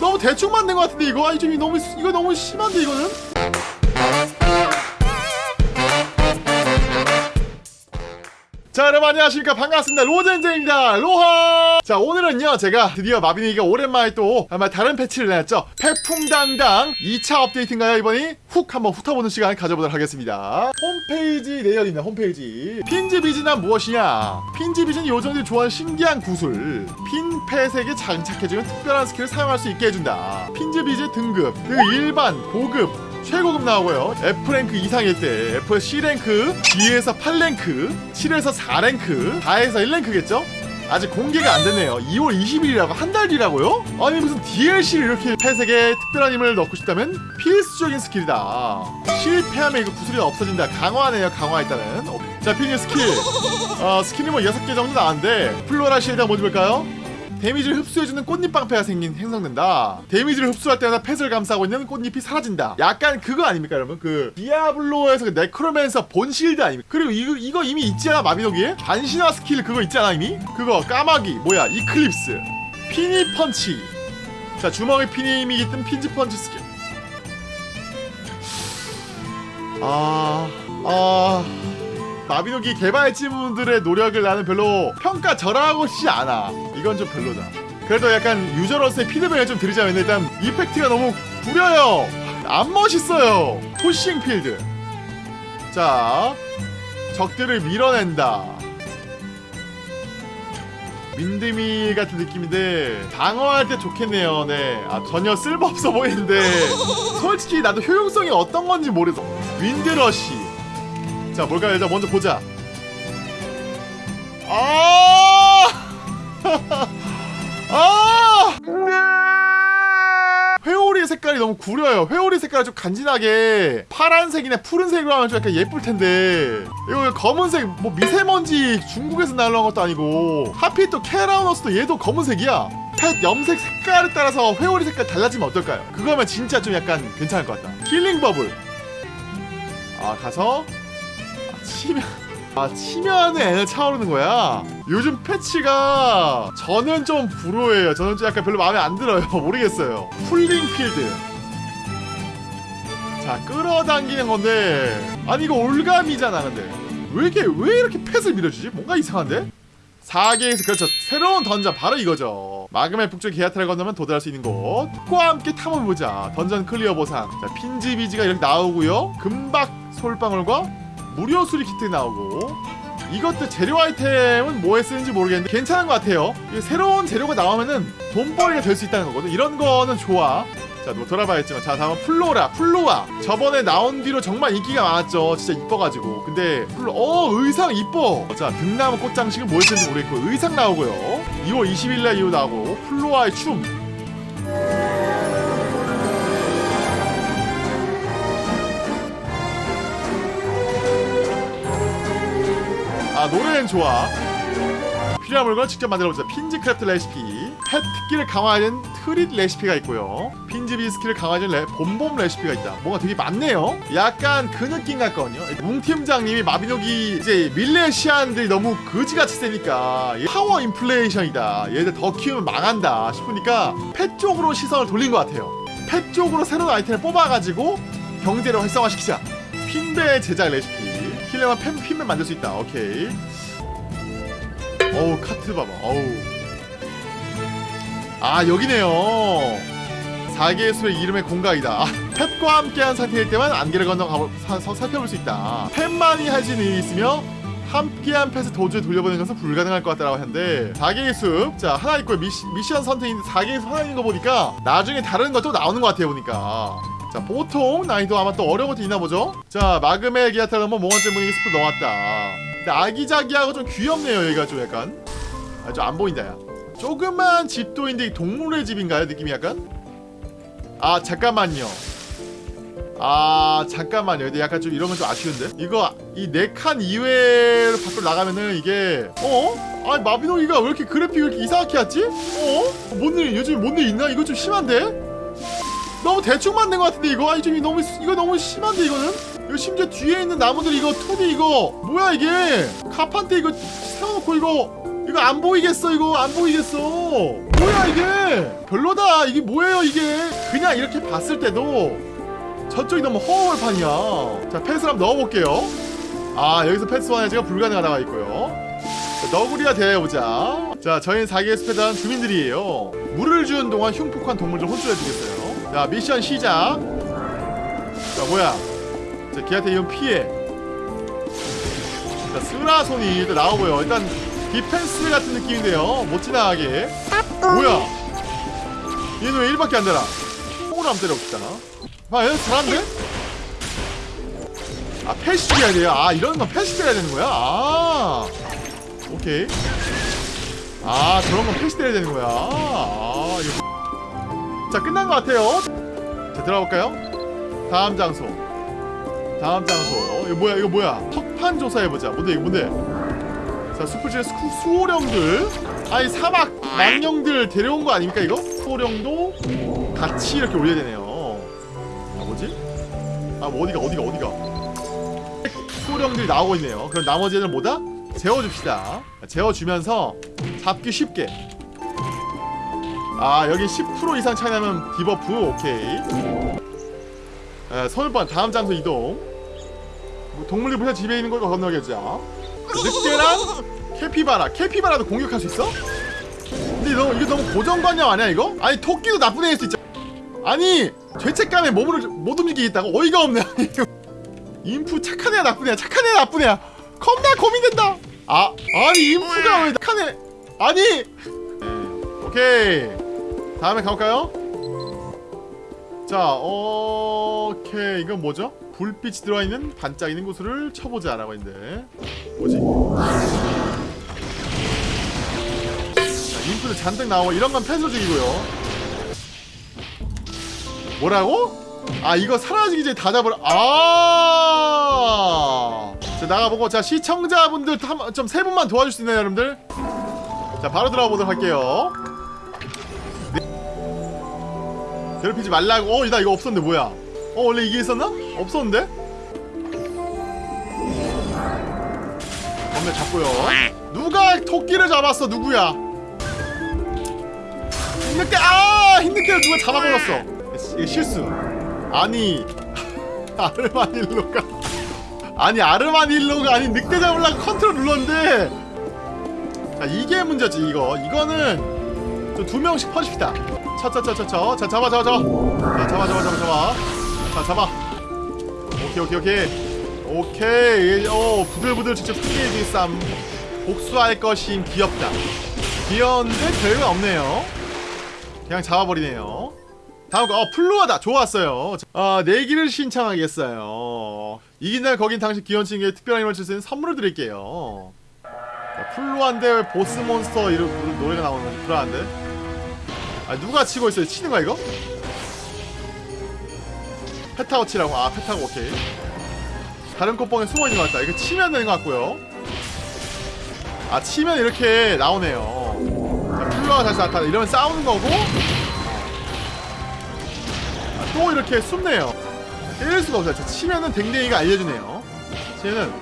너무 대충 만든 것 같은데 이거? 아니 좀 이- 너무 이거 너무 심한데 이거는 자 여러분 안녕하십니까. 반갑습니다. 로젠제입니다. 로하! 자 오늘은요 제가 드디어 마비노기가 오랜만에 또 아마 다른 패치를 내놨죠. 태풍당당 2차 업데이트인가요 이번이? 훅 한번 훑어보는 시간 가져보도록 하겠습니다. 홈페이지 내열이 있네 홈페이지. 핀즈비즈는 무엇이냐? 핀즈비즈는 요정들이 좋아하는 신기한 구슬. 피니 펫에게 장착해주면 특별한 스킬을 사용할 수 있게 해준다. 핀즈비즈 등급 그 일반 고급 최고급 나오고요. F랭크 이상일 때 F C랭크 D에서 8랭크 7에서 4랭크 4에서 1랭크겠죠? 아직 공개가 안 됐네요. 2월 20일이라고 한 달 뒤라고요? 아니 무슨 DLC를 이렇게 펫에게 특별한 힘을 넣고 싶다면 필수적인 스킬이다. 실패하면 이거 구슬이 없어진다. 강화네요 강화 일단은 어, 자 피니 스킬. 어, 스킬이 뭐 6개 정도 나왔는데 Flora Shield 한번 볼까요? 데미지를 흡수해주는 꽃잎 방패가 생긴 형성된다. 데미지를 흡수할 때마다 펫을 감싸고 있는 꽃잎이 사라진다. 약간 그거 아닙니까, 여러분? 그 디아블로에서 그 Necromancer Bone Shield 아닙니까? 그리고 이거 이거 이미 있지 않아 마비노기에? 반신화 스킬 그거 있지 않아 이미? 그거 까마귀 뭐야 Eclipse 피니 펀치. 자 주먹에 피님이 깃든 피니 펀치 스킬. 아 아. 마비노기 개발진분들의 노력을 나는 별로 평가 절하고 싶지 않아. 이건 좀 별로다. 그래도 약간 유저로서의 피드백을 좀 드리자면 일단 이펙트가 너무 구려요. 안 멋있어요. Pushing Field. 자, 적들을 밀어낸다. 민드미 같은 느낌인데 방어할 때 좋겠네요. 네, 아, 전혀 쓸모없어 보이는데 솔직히 나도 효용성이 어떤 건지 모르겠어. 윈드러시. 자 뭘까요? 일단 먼저 보자. 아! 아! 회오리 색깔이 너무 구려요. 회오리 색깔이 좀 간지나게 파란색이나 푸른색으로 하면 좀 약간 예쁠 텐데. 이거 검은색 뭐 미세먼지 중국에서 날라온 것도 아니고 하필 또 캐라우너스도 얘도 검은색이야. 펫 염색 색깔에 따라서 회오리 색깔 달라지면 어떨까요? 그거면 진짜 좀 약간 괜찮을 것 같다. Healing Bubble. 아 가서 치면. 아 치면은 애는 차오르는 거야? 요즘 패치가 저는 좀 불호해요. 저는 좀 약간 별로 마음에 안 들어요. 모르겠어요. Pulling Field. 자 끌어당기는 건데. 아니 이거 올가미잖아 근데. 왜 이렇게 왜 이렇게 펫을 밀어주지? 뭔가 이상한데? 4개에서 그렇죠. 새로운 던전 바로 이거죠. 마그마의 북쪽 게아타를 건너면 도달할 수 있는 곳과 함께 탐험해보자. dungeon clear 보상. 자 핀즈비즈가 이렇게 나오고요. 금박 솔방울과 무료 수리 키트 나오고 이것도 재료 아이템은 뭐에 쓰는지 모르겠는데 괜찮은 것 같아요. 새로운 재료가 나오면은 돈벌이가 될 수 있다는 거거든. 이런 거는 좋아. 자 뭐 돌아봐야겠지만. 자 다음은 플로라. 플로라 저번에 나온 뒤로 정말 인기가 많았죠. 진짜 이뻐가지고. 근데 플로라 의상 이뻐. 자 등나무 꽃장식은 뭘 쓰는지 모르겠고 의상 나오고요. 2월 20일날 이후 나오고 플로라의 춤 아 노래는 좋아. 필요한 물건 직접 만들어보자. 핀즈 크래프트 레시피. pet 특기를 강화하는 treat 레시피가 있고요. 핀즈 비스키를 강화하는 레, 봄봄 레시피가 있다. 뭔가 되게 많네요. 약간 그 느낌 같거든요. 웅 팀장님이 마비노기 이제 밀레시안들이 너무 거지같이 세니까 얘 파워 인플레이션이다. 얘들 더 키우면 망한다 싶으니까 pet 쪽으로 시선을 돌린 것 같아요. 펫 쪽으로 새로운 아이템을 뽑아가지고 경제를 활성화시키자. 핀배 제작 레시피 킬러만 펜, 핀맨 만들 수 있다. 오케이. 어우 카트 봐봐. 어우. 아 여기네요. 4개의 수의 이름의 공각이다. 아, 펫과 함께한 상태일 때만 안개를 건너 서, 살펴볼 수 있다. 펫만이 있는 일이 있으며 함께한 펫을 도주에 돌려보내는 것은 불가능할 것 같다라고 하는데 4개의 숲, 자 하나 있고 미시, 미션 선택인데 4개의 숲 하나 있는 거 보니까 나중에 다른 것도 나오는 것 같아요 보니까 자 보통 난이도 아마 또 어려운 것도 있나 보죠 자 마그멜 뭐 몽환증 분위기 스프 넣었다 근데 아기자기하고 좀 귀엽네요 여기가 좀 약간 아 좀 안 보인다 야 조그만 집도인데 동물의 집인가요 느낌이 약간 아 잠깐만요 아 잠깐만요 근데 약간 좀건좀 아쉬운데 이거 이 네 칸 이외로 밖으로 나가면은 이게 어? 아니 마비노기가 왜 이렇게 그래픽을 이렇게 이상하게 했지? 어? 뭔일 요즘 뭔 일 있나? 이거 좀 심한데? 너무 대충 만든 것 같은데 이거? 아니 좀 너무 이거 너무 심한데 이거는? 이거 심지어 뒤에 있는 나무들 이거 2D 이거. 뭐야 이게? 카판테 이거 세워놓고 이거 이거 안 보이겠어 이거. 안 보이겠어. 뭐야 이게? 별로다. 이게 뭐예요 이게? 그냥 이렇게 봤을 때도 저쪽이 너무 허허벌판이야. 자 패스를 한번 넣어볼게요. 아 여기서 패스 완해제가 불가능하다가 있고요. 자, 너구리와 대해보자. 자 저희는 4개의 숲에 대한 주민들이에요. 물을 주는 동안 흉폭한 동물들 혼쭐해주겠어요 자 미션 시작. 자 뭐야? 자 걔한테 이건 피해. 자 스라소니 일단 나오고요. 일단 디펜스 같은 느낌인데요. 못 지나가게. 뭐야? 얘는 왜 1밖에 안 되나? 콩으로 한번 때려봅시다. 아 얘는 잘하는데? 아 패시 해야 돼요. 아 이런 건 패시 때려야 되는 거야? 아 오케이. 아 저런 건 패시 때려야 되는 거야. 아 자 끝난 것 같아요. 자 들어가볼까요? 다음 장소. 다음 장소. 이거 뭐야 이거 뭐야? 석판 조사해보자. 뭔데 이거 뭔데? 자 숲을 지는 수, 수호령들. 아니 사막 망령들 데려온 거 아닙니까 이거? 수호령도 같이 이렇게 올려야 되네요. 아 뭐지? 아 뭐 어디가 어디가 어디가? 수호령들이 나오고 있네요. 그럼 나머지 애들 뭐다? 재워줍시다. 재워주면서 잡기 쉽게 아 여기 10% 이상 차이 나면 debuff 오케이. 에, 서울번 다음 장소 이동. 뭐 동물들 부터 집에 있는 걸 건너겠죠. 늑대랑 캐피바라. 캐피바라도 공격할 수 있어? 근데 너 이거 너무 고정관념 아니야 이거? 아니 토끼도 나쁜 애일 수 있잖아 아니 죄책감에 몸을 못 움직이겠다고? 어이가 없네. 인프 착한 애야 나쁜 애야 착한 애야 나쁜 애야. 겁나 고민된다. 아 아니 인프가 왜 착한 애 아니! 네, 오케이 다음에 가볼까요? 자 오케이 이건 뭐죠? 불빛이 들어있는 반짝이는 곳을 쳐보자 라고 했는데 뭐지? 자, 인프도 잔뜩 나오고 이런 건 펜서 중이고요 뭐라고? 아 이거 사라지기 전에 다 잡으라 아. 자 나가보고 자 시청자분들 좀 세 분만 도와줄 수 있나요 여러분들? 자 바로 들어가 보도록 할게요 괴롭히지 말라고. 어나 이거 없었는데 뭐야? 어 원래 이게 있었나? 없었는데? 건배 잡고요. 누가 토끼를 잡았어 누구야? 흰늑대 아 흰늑대를 누가 잡아버렸어. 이게 실수. 아니 아르마닐로가 아니 아르마닐로가 아니 늑대 잡으려고 컨트롤 눌렀는데. 자 이게 문제지 이거. 이거는 좀두 명씩 퍼집시다 차차차차차 자 잡아 잡아 잡아. 자 잡아 잡아 잡아 잡아. 자 잡아. 오케이 오케이 오케이. 오케이. 어 부들부들 직접 크게 쌈. 복수할 것임 귀엽다 귀여운데 별거 없네요. 그냥 잡아버리네요. 다음 거 어, 플루어다. 좋았어요. 아 내기를 신청하겠어요. 이긴 날 거긴 당신 귀여운 친구에게 특별한 힘을 줄 수 있는 선물을 드릴게요. 자, 플루한데 보스 몬스터 이런 노래가 나오는 거지. 불안한데 아 누가 치고 있어요? 치는 거야 이거? 페타고 치라고? 아 페타고 오케이. 다른 꽃봉에 숨어있는 것 같다. 이거 치면 되는 것 같고요. 아 치면 이렇게 나오네요. 자 플루가 다시 나타나. 이러면 싸우는 거고. 아, 또 이렇게 숨네요. 때릴 수가 없어요. 자, 치면은 댕댕이가 알려주네요. 쟤는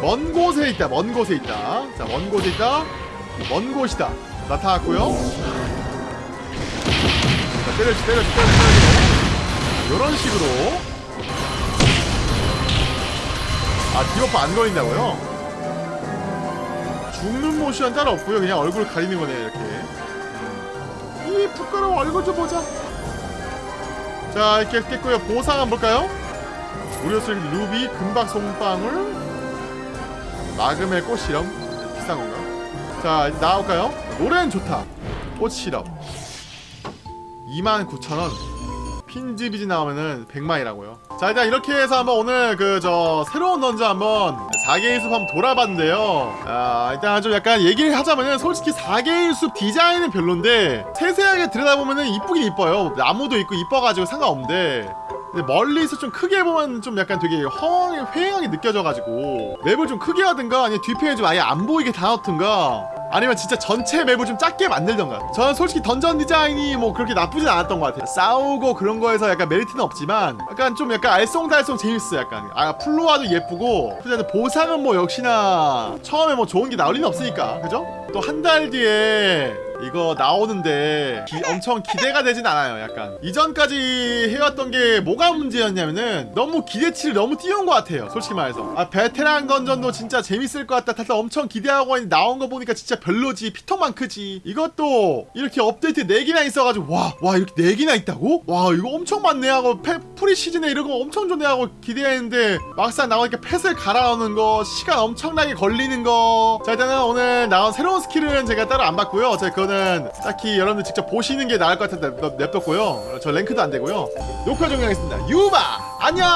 먼 곳에 있다 먼 곳에 있다. 자먼 곳에 있다. 먼 곳이다. 나타났고요. 자 때려지 때려지 때려지 이런 식으로. 아 debuff 안 걸린다고요? 죽는 모션 따로 없고요. 그냥 얼굴 가리는 거네요 이렇게. 이 부끄러워. 얼굴 좀 보자. 자 이렇게 깼고요. 보상 한번 볼까요? 쓰레기 루비 금박 솔방울 마그마의 꽃 시럽. 비싼 건가? 자 나올까요? 노래는 좋다. 꽃 시럽 29,000원. 핀지비지 나오면은 100만이라고요. 자 일단 이렇게 해서 한번 오늘 그 저 새로운 던전 한번 4개의 숲 한번 돌아봤는데요. 아 일단 좀 약간 얘기를 하자면은 솔직히 4개의 숲 디자인은 별론데 세세하게 들여다보면은 이쁘긴 이뻐요. 나무도 있고 이뻐가지고 상관없는데 근데 멀리서 좀 크게 보면 좀 약간 되게 허황, 회행하게 느껴져가지고 맵을 좀 크게 하든가 아니면 뒤편에 좀 아예 안 보이게 다 넣든가 아니면 진짜 전체 map을 좀 작게 만들던가. 저는 솔직히 던전 디자인이 뭐 그렇게 나쁘진 않았던 것 같아요. 싸우고 그런 거에서 약간 메리트는 없지만 약간 좀 약간 알쏭달쏭 재밌어 약간. 아 플로라도 예쁘고 근데 보상은 뭐 역시나 처음에 뭐 좋은 게 나올 리는 없으니까. 그죠? 또 한 달 뒤에 이거 나오는데 기- 엄청 기대가 되진 않아요 약간. 이전까지 해왔던 게 뭐가 문제였냐면은 너무 기대치를 너무 띄운 것 같아요 솔직히 말해서. 아 베테랑 dungeon도 진짜 재밌을 것 같다. 다들 엄청 기대하고 있는데 나온 거 보니까 진짜 별로지. 피통만 크지. 이것도 이렇게 업데이트 4개나 있어가지고 와와 이렇게 4개나 있다고? 와 이거 엄청 많네 하고 패, preseason에 이런 거 엄청 좋네 하고 기대했는데 막상 나오니까 펫을 갈아오는 거 시간 엄청나게 걸리는 거자 일단은 오늘 나온 새로운 스킬은 제가 따로 안 봤고요. 제가 그거는 딱히 여러분들 직접 보시는 게 나을 것 같아서 냅- 냅뒀고요. 저 랭크도 안 되고요. 녹화 종료하겠습니다. 유바! 안녕